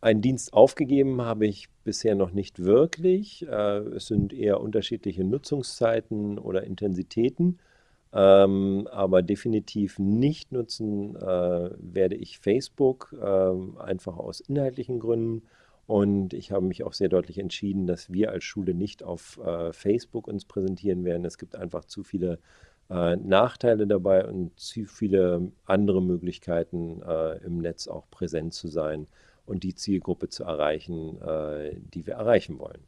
Einen Dienst aufgegeben habe ich bisher noch nicht wirklich. Äh, es sind eher unterschiedliche Nutzungszeiten oder Intensitäten. Ähm, aber definitiv nicht nutzen äh, werde ich Facebook, äh, einfach aus inhaltlichen Gründen. Und ich habe mich auch sehr deutlich entschieden, dass wir als Schule nicht auf Facebook uns präsentieren werden. Es gibt einfach zu viele Nachteile dabei und zu viele andere Möglichkeiten, im Netz auch präsent zu sein und die Zielgruppe zu erreichen, äh, die wir erreichen wollen.